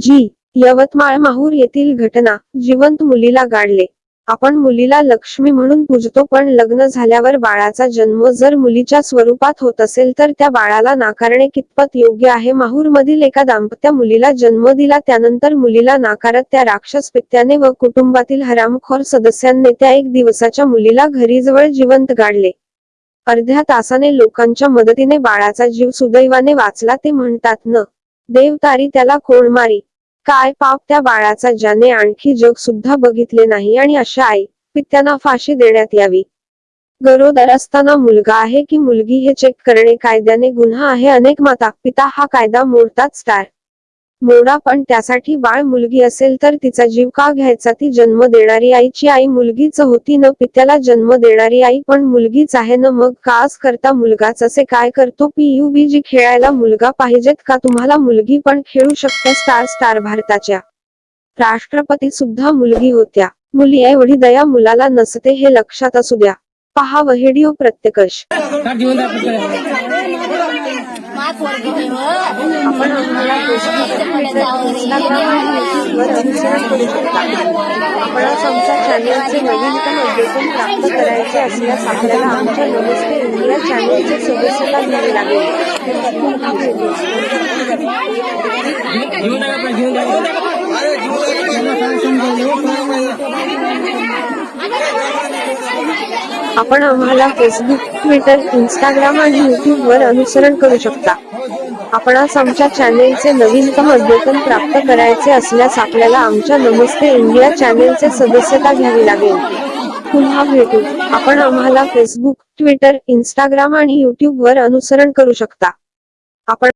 जी यवतमाळ माहूर येथील घटना जिवंत मुलीला गाडले. आपण मुलीला लक्ष्मी म्हणून पूजतो पण लग्न झाल्यावर बाळाचा जन्म जर मुलीच्या स्वरूपात होत असेल तर त्या बाळाला नाकारणे कितपत योग्य आहे? माहूर मधील एका दाम्पत्या मुलीला जन्म दिला त्यानंतर मुलीला नाकारत त्या राक्षस पित्याने व कुटुंबातील हरामखोर सदस्यांनी त्या एक दिवसाच्या मुलीला घरीजवळ जिवंत गाडले. अर्ध्या तासाने लोकांच्या मदतीने बाळाचा जीव सुदैवाने वाचला ते म्हणतात न देवतारी त्याला कोण मारी. काय पाप त्या बाळाचा ज्याने आणखी जग सुद्धा बघितले नाही आणि अशा आई पित्यांना फाशी देण्यात यावी. गरोदर असताना मुलगा आहे की मुलगी हे चेक करणे कायद्याने गुन्हा आहे. अनेक माता पिता हा कायदा मोडतात स्टार मोडा पण त्यासाठी बाळ मुलगी असेल तर तिचा जीव का घ्यायचा? ती जन्म देणारी आईची आई मुलगीच होती न पित्याला जन्म देणारी आई पण मुलगीच आहे न मग कास करता मुलगाच? असे काय करतो? पीयूबीजी खेळायला मुलगा पाहिजेत का? तुम्हाला मुलगी पण खेळू शकते स्टार स्टार भारताच्या. राष्ट्रपती सुद्धा मुलगी होत्या. मुली एवढी दया मुलाला नसते हे लक्षात असू द्या. पहा व्हिडिओ प्रत्येकश आपण आम्हाला फेसबुक ट्विटर इंस्टाग्राम आणि युट्यूबवर अनुसरण करू शकता आपणास आमच्या चॅनेलचे नवीनतम अपडेशन प्राप्त करायचे असल्यास आपल्याला आमच्या नमस्ते इंडिया चॅनेलचे सदस्यता घ्यावी लागेल आपण आम्हाला फेसबुक ट्विटर इंस्टाग्राम आणि युट्यूब वर अनुसरण करू शकता. आपणास आमच्या चॅनेलचे नवीनतम अद्यतन प्राप्त करायचे असल्यास आपल्याला आमच्या नमस्ते इंडिया चॅनेलचे सदस्यता घ्यावी लागेल. पुन्हा भेटू. आपण आम्हाला फेसबुक ट्विटर इंस्टाग्राम आणि युट्यूब वर अनुसरण करू शकता. आपण